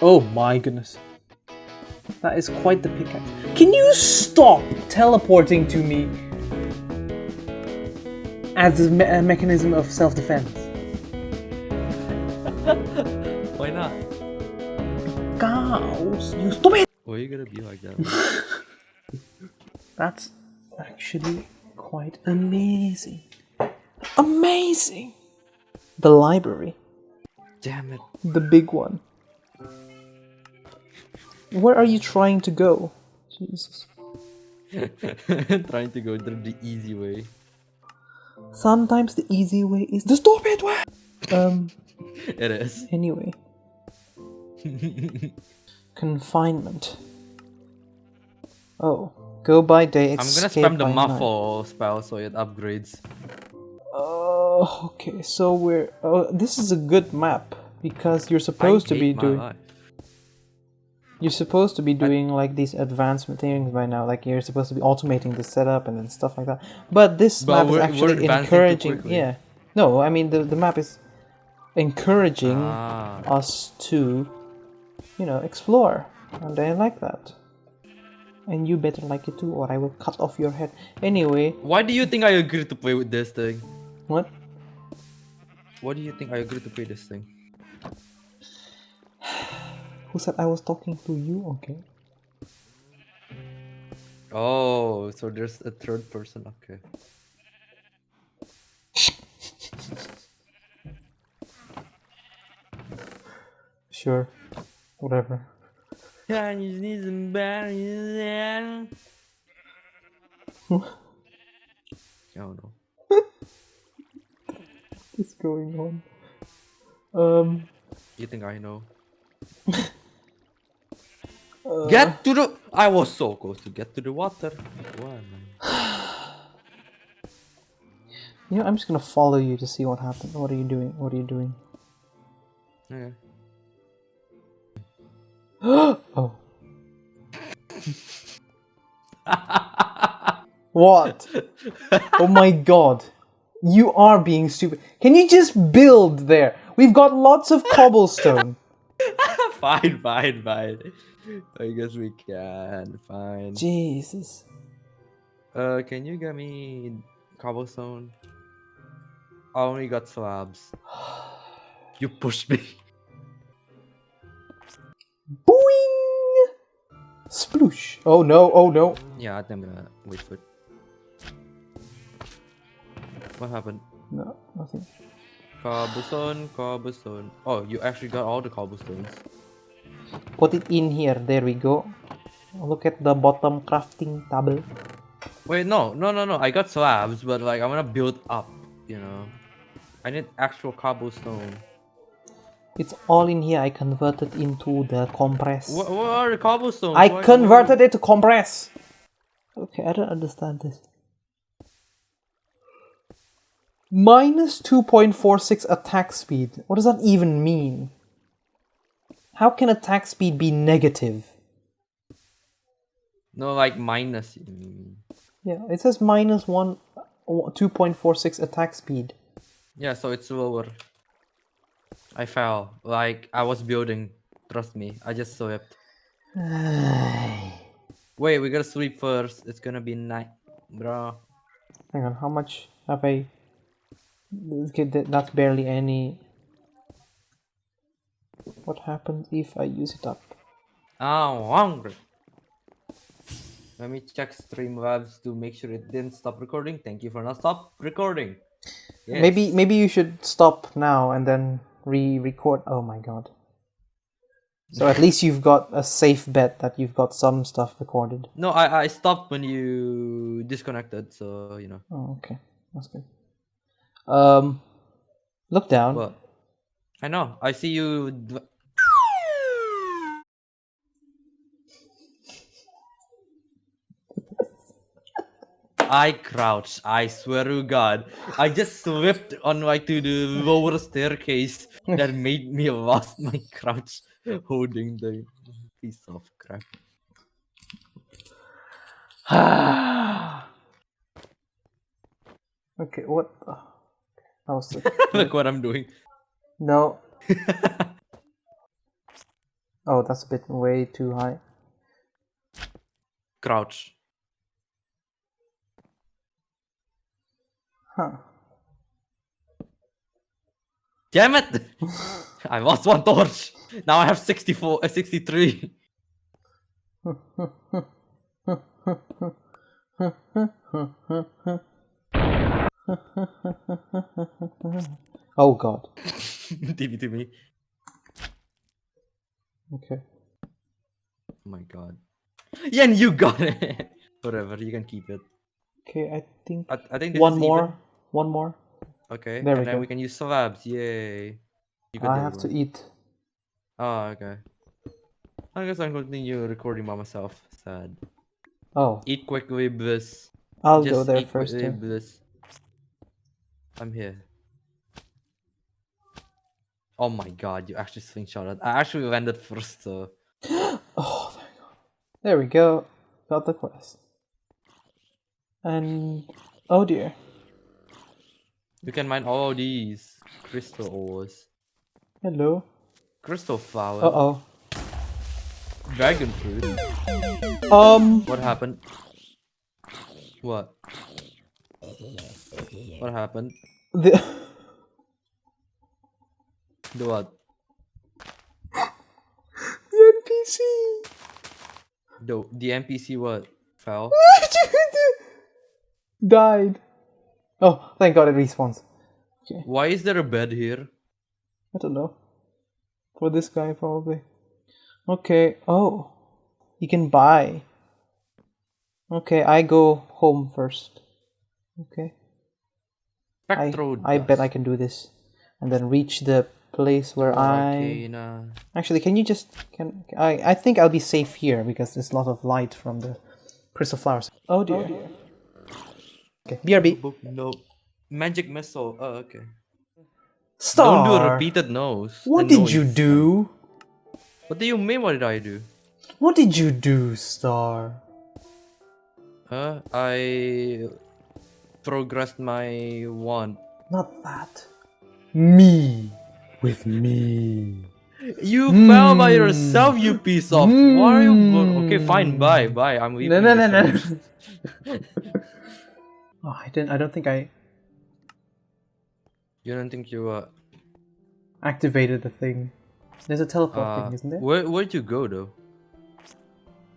Oh my goodness. That is quite the pickaxe. Can you stop teleporting to me as a, me- a mechanism of self-defense? Why not? Cows, you stupid! Why are you gonna be like that? That's actually quite amazing. Amazing! The library. Damn it. The big one. Where are you trying to go? Jesus. Trying to go the easy way. Sometimes the easy way is the stupid way! Um, It is. anyway. Confinement. Oh. Go by day, I'm gonna spam the by night. muffle spell so it upgrades. Oh, okay. So we're. Oh, this is a good map because you're supposed to be doing. life. You're supposed to be doing like these advanced things by now. Like you're supposed to be automating the setup and then stuff like that. But this But map is actually encouraging. Yeah. No, I mean the the map is encouraging Ah. us to, you know, explore, and I like that. And you better like it too, or I will cut off your head. Anyway, Why do you think I agree to play with this thing? what? Why do you think I agree to play this thing? Who said I was talking to you? Okay. Oh, so there's a third person. Okay. Sure. Whatever. I just need some berries. I don't know. What's going on? Um. You think I know? uh, Get to the. I was so close to get to the water. You know, I'm just gonna follow you to see what happens. What are you doing? What are you doing? Okay. oh. what? Oh my god. You are being stupid. Can you just build there? We've got lots of cobblestone. fine, fine, fine. I guess we can. Fine. Jesus. Uh, can you get me cobblestone? I only got slabs. You pushed me. Boing! Sploosh. Oh no, oh no. Yeah, I think I'm gonna wait for it. What happened? No, nothing. Cobblestone, cobblestone. Oh, you actually got all the cobblestones. Put it in here. There we go. Look at the bottom crafting table. Wait, no, no, no, no. I got slabs, but like I wanna build up. You know, I need actual cobblestone. It's all in here. I converted into the compress. What, what are the cobblestones? I Why- converted it to compress. Okay, I don't understand this. Minus 2.46 attack speed. What does that even mean? How can attack speed be negative? No, like minus. Yeah, it says minus 1 2.46 attack speed. Yeah, so it's lower. I fell. Like I was building. Trust me, I just slipped. Wait, we gotta sleep first. It's gonna be night, bro. Hang on, how much have I? That's barely any. What happens if I use it up? I'm hungry. Let me check Streamlabs to make sure it didn't stop recording. Thank you for not stop recording. Yes. Maybe maybe you should stop now and then re-record. Oh my god. So at least you've got a safe bet that you've got some stuff recorded. No, I I stopped when you disconnected. So you know. Oh, okay, that's good. Um, look down. Well, I know. I see you. I crouched. I swear to God, I just slipped on like to the lower staircase that made me lost my crouch, holding the piece of crap. okay, what? the- That was the- Look what I'm doing. No. Oh, that's a bit way too high. Crouch. Huh. Damn it! I lost one torch. Now I have 64, uh, 63. Oh god. TV to me. Okay. Oh my god. Yeah, and you got it. Whatever, you can keep it. Okay, I think I, I think one more. even. One more. Okay, There and we then go. we can use slabs. Yay. I have other to eat. Oh, okay. I guess I'm continue recording by myself. Sad. Oh, Eat quickly, bliss. I'll Just go there eat first. bliss. I'm here. Oh my god, you actually slingshotted. I actually landed first, so. Oh, thank God. There we go. Got the quest. And oh dear. You can mine all these crystal ores. Hello. Crystal flower. Uh oh. Dragon fruit. Um. What happened? What? What happened? The The what? the NPC. The the NPC what? Fell? Died. Oh, thank God it respawns. Okay. Why is there a bed here? I don't know. For this guy, probably. Okay. Oh, you can buy. Okay, I go home first. Okay. I, Spectro I bet I can do this, and then reach the place where oh, I. Arcana. Actually, can you just can I? I think I'll be safe here because there's a lot of light from the crystal flowers. Oh dear. Oh, okay, BRB. Book no. Magic missile. Oh okay. Star. Don't do a repeated nose. What did you do? What do you mean? What did I do? What did you do, Star? Huh? I progressed my wand. Not that. Me. With me. You fell by Hmm. yourself, you piece of. Why are you? Go- okay, fine. Bye, bye. I'm leaving. No, no, no, no. oh, I didn't. I don't think I You don't think you uh, activated the thing. There's a teleport uh thing, isn't there? where where'd you go though?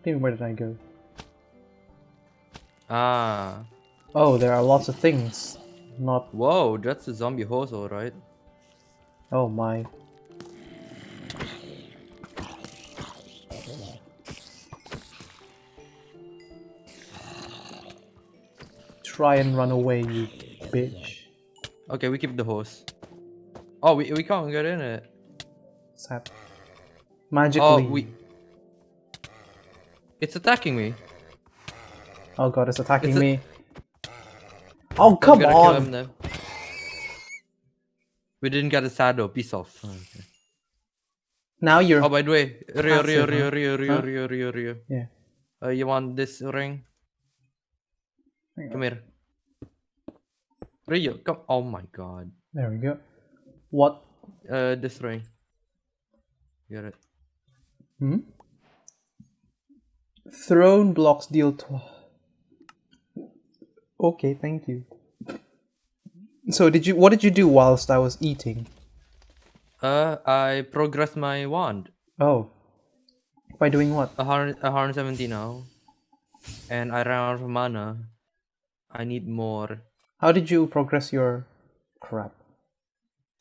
Even where did I go? Ah, Oh, there are lots of things. Not. whoa, that's a zombie horse, alright. Oh my. Try and run away, you bitch. Okay, we keep the horse. Oh, we we can't get in it. Sad. Magically. Oh, we. It's attacking me. Oh god, it's attacking It's me. Oh come gonna kill him on! Now. We didn't get a saddle. Piece off. Oh, okay. Now you're. Oh, by the way, Rio, Rio, Passive, Rio, huh? Rio, Rio, Huh? Rio, Rio, Rio. Yeah. Uh, you want this ring? Come here. Rio, come. Oh my god. There we go. What? Uh, this ring. Get it. Hmm? Throne blocks deal tw- Okay, thank you. So did you what did you do whilst I was eating? Uh, I progressed my wand. Oh. By doing what? A hundred, a hundred seventy now, and I ran out of mana. I need more. How did you progress your crap?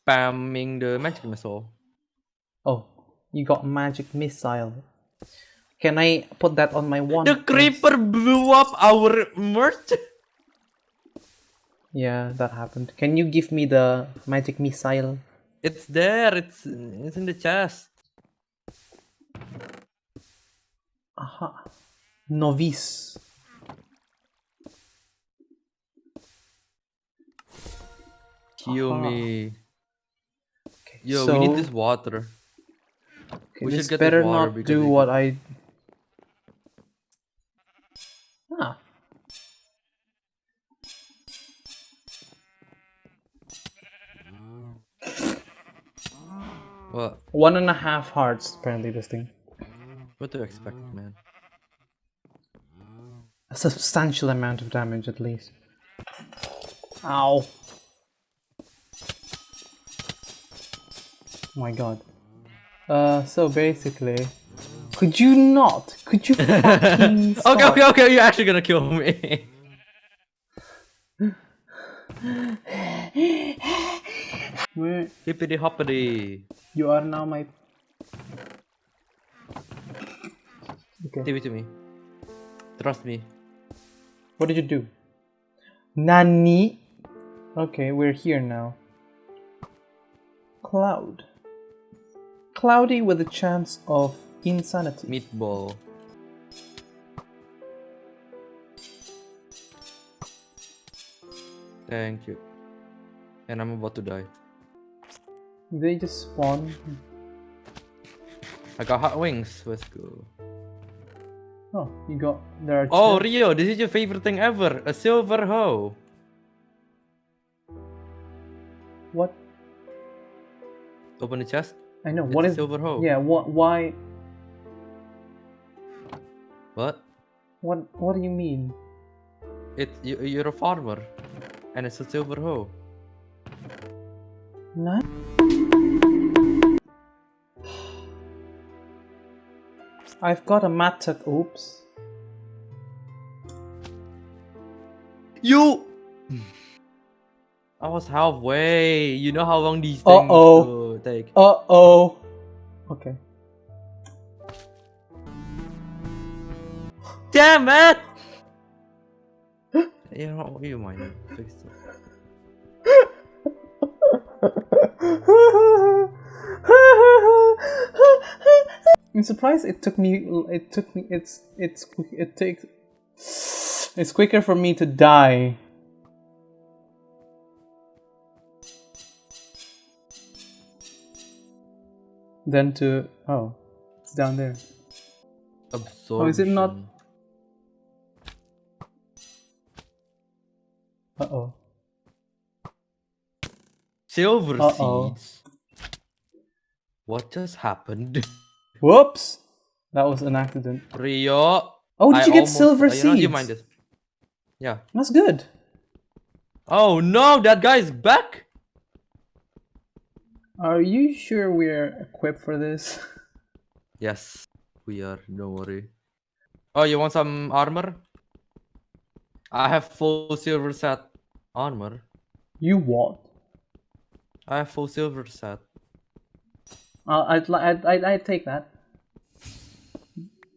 Spamming the magic missile. Oh, you got magic missile. Can I put that on my wand? The please? creeper blew up our merch. Yeah, that happened. Can you give me the magic missile? It's there. It's it's in the chest. Aha. Novice. Kill Aha. me. Okay, Yo, so, we need this water. okay, we should get better water not do what I. What? One and a half hearts, apparently, this thing. What do you expect, man? A substantial amount of damage at least. Ow. Oh my god. Uh, so basically, could you not? Could you fucking Okay, okay, okay. You're actually gonna kill me. Where Hippity hoppity. You are now my. Okay. Give it to me. Trust me. What did you do? Nani? Okay, we're here now. Cloud. Cloudy with a chance of insanity. Meatball. Thank you. And I'm about to die. They just spawn. I got hot wings. Let's go. Oh, you got there are. Oh. Rio, this is your favorite thing ever. A silver hoe. what? Open the chest. I know. It's What a is? silver hoe. Yeah. What? Why? What? What? What do you mean? It you, you're a farmer, and it's a silver hoe. None. I've got a mattock. Oops. You. I was halfway. You know how long these things Uh-oh. to take. Uh oh. Okay. Damn it! you know, you mind fix it. I'm surprised it took me. It took me. It's. It's. It takes. It's quicker for me to die. Than to. Oh, it's down there. Absorption. Oh, is it not- Uh oh. Silver Uh-oh. seeds. What just happened? Whoops! That was an accident. Rio. Oh, did I you get almost- silver uh, you know, you seeds? mind this. Yeah. That's good. Oh no, that guy's back. Are you sure we're equipped for this? Yes, we are. Don't worry. Oh, you want some armor? I have full silver set armor. You what? I have full silver set. Uh, I'd, I'd, I'd, I'd take that.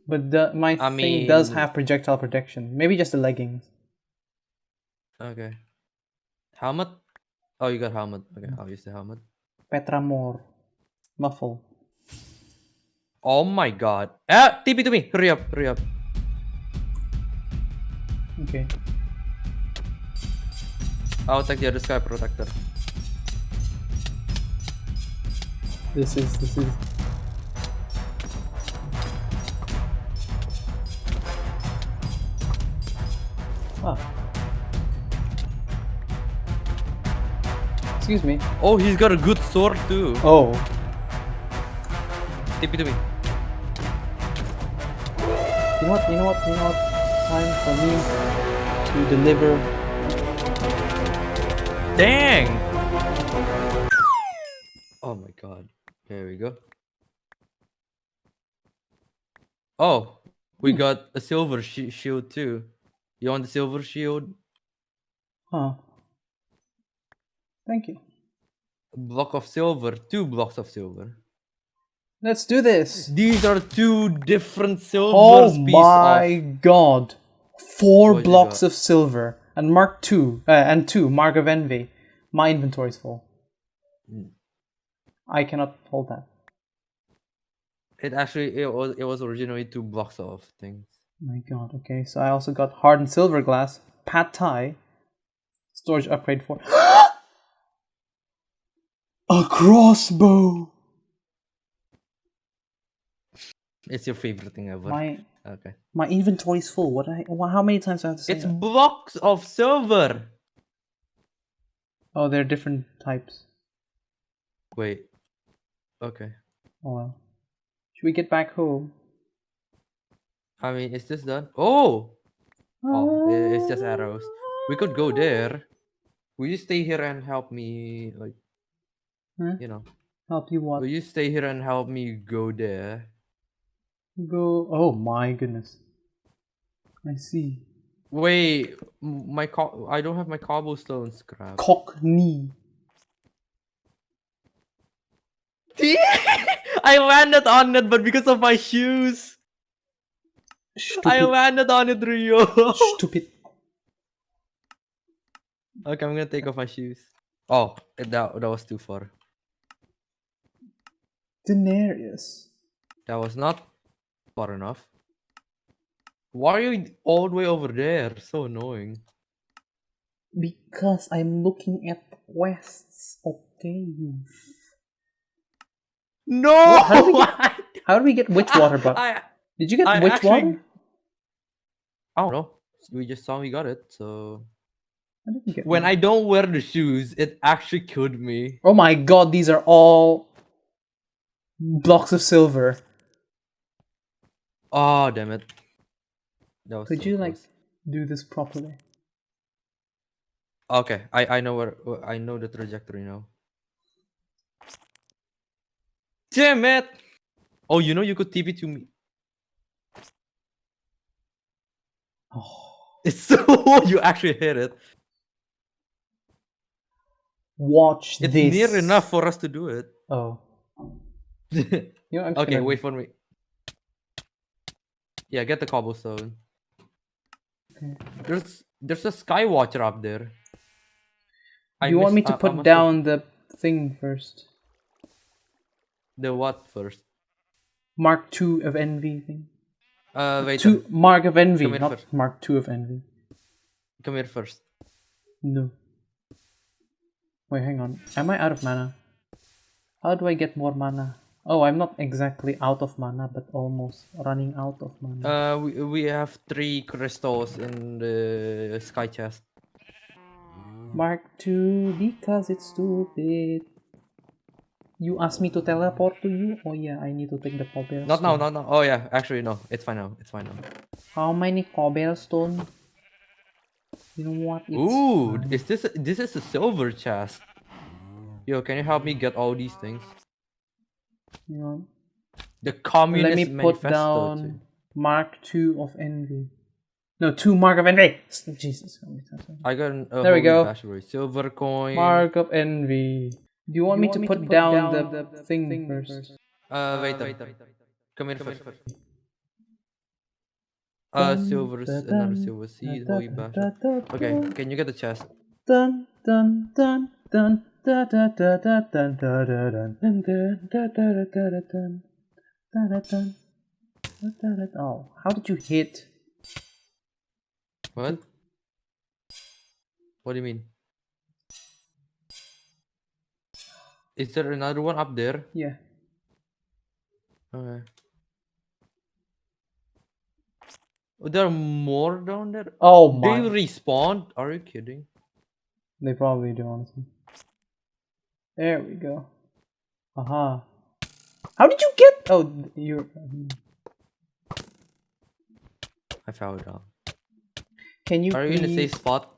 But the, my I thing does have projectile protection. Maybe just the leggings. Okay. Helmet? Oh, you got helmet. Okay, I'll use the helmet. Petramore. Muffle. Oh my god. Ah, TP to me. Hurry up, hurry up. Okay. I'll take the other sky protector. This is, this is. Ah. Excuse me. Oh, he's got a good sword too. Oh. TP to me. You know what? You know what? You know what? Time for me to deliver. Dang! Oh my god. There we go. Oh, we got a silver shi shield too. You want the silver shield? Huh. Thank you. A block of silver. Two blocks of silver. Let's do this. These are two different silver Oh my of god. Four What blocks of silver. And Mark two. Uh, and two. Mark of Envy. My inventory's full. Mm. I cannot hold that. It actually it was it was originally two blocks of things. My god. Okay, so I also got hardened silver glass. Pad Thai. Storage upgrade for. A crossbow! It's your favorite thing ever. My Okay. my inventory is full. What? I, how many times do I have to say It's that? blocks of silver. Oh, there are different types. Wait. Okay. Oh well. Should we get back home? I mean, is this done? Oh! Oh, it's just arrows. We could go there. Will you stay here and help me, like, Huh? you know? Help you what? Will you stay here and help me go there? Go. Oh my goodness. I see. Wait, my co- I don't have my cobblestone scrap. Cockney. I landed on it, but because of my shoes, I Stupid. landed on it, Rio. Stupid. okay, I'm gonna take off my shoes. Oh, eh, that that was too far. Daenerys. That was not far enough. Why are you all the way over there? So annoying. Because I'm looking at quests. Okay, you. No! How do we get- How do we get witch water? But I, did you get I witch actually- water? I don't know. We just saw we got it, so I didn't get when one. I don't wear the shoes, it actually killed me. Oh my god, these are all blocks of silver. Oh damn it. That was Could so you like do this properly? Okay, I I know where where- I know the trajectory now. Damn it! Oh, you know you could TP to me. Oh. It's so you actually hit it. Watch It's this. It's near enough for us to do it. Oh. You know, okay, gonna- wait for me. Yeah, get the cobblestone. Okay. There's there's a sky watcher up there. I you want me to I- I put have- down the thing first? the what first? Mark two of envy thing. Uh, wait. Two Mark of envy, not first. Mark two of envy. Come here first. No. Wait, hang on. Am I out of mana? How do I get more mana? Oh, I'm not exactly out of mana, but almost running out of mana. Uh, we we have three crystals in the sky chest. Mark 2 because it's stupid. You asked me to teleport to you? Oh yeah, I need to take the cobblestone. Not now, not now. Oh yeah, actually no, it's fine now. It's fine now. How many cobblestone? You know what? It's Ooh, fine. is this a, this is a silver chest? Yo, can you help me get all these things? Hang on. The communist Let me put manifesto. down too. Mark 2 of envy. No, 2 Mark of envy! Jesus. how many times I- got an, a There we go. Silver coin. Mark of envy. Do you want me to put down the thing first? Uh, wait, wait. Come here first. Uh, silver, another silver seed, holy bashary. Okay, can you get the chest? Dun dun dun dun da da da da dun da da dun dun dun da da da da da dun da da dun da da da Oh, how did you hit? What? What do you mean? Is there another one up there? Yeah. Okay. Oh, there are more down there? Oh They my. respawn? Are you kidding? They probably do, honestly. There we go. Aha. How did you get? Oh, you're. I fell down. Can you? Are you in the safe spot?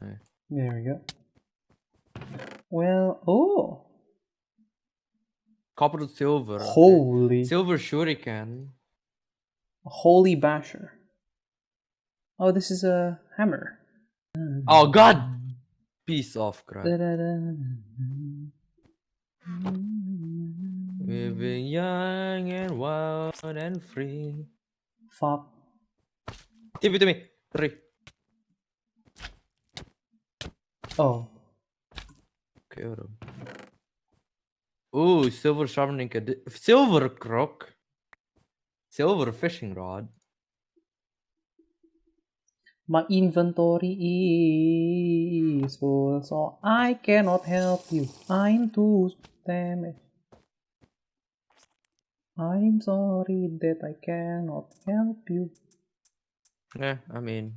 There we go. Well, oh, Copper to silver. okay. holy, Silver shuriken. holy basher. Oh, this is a hammer. Oh god! Piece of crap. Living young and wild and free. Fuck. Give it to me. Three. Oh, On. Ooh, silver sharpening silver crook. Silver fishing rod. my inventory is full, so I cannot help you. I'm too damaged. I'm sorry that I cannot help you. Yeah, I mean,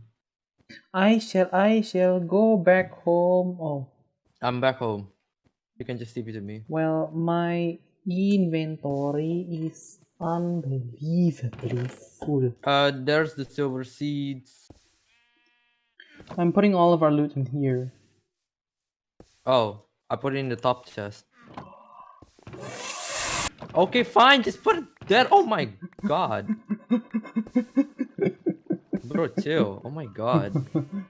I shall, I shall go back home. Oh, I'm back home. You can just leave it to me. well, my inventory is Unbelievably full. Uh, there's the silver seeds. I'm putting all of our loot in here. Oh, I put it in the top chest. Okay, fine. Just put it there. Oh my god. Bro, chill. Oh my god.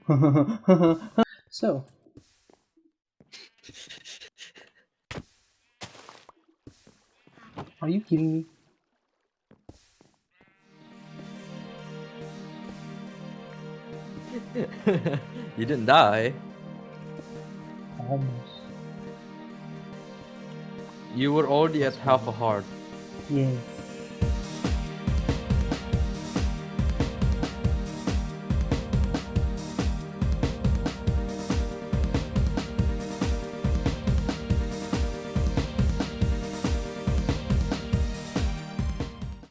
so, are you kidding me? you didn't die. Almost. You were already at half a heart. Yes.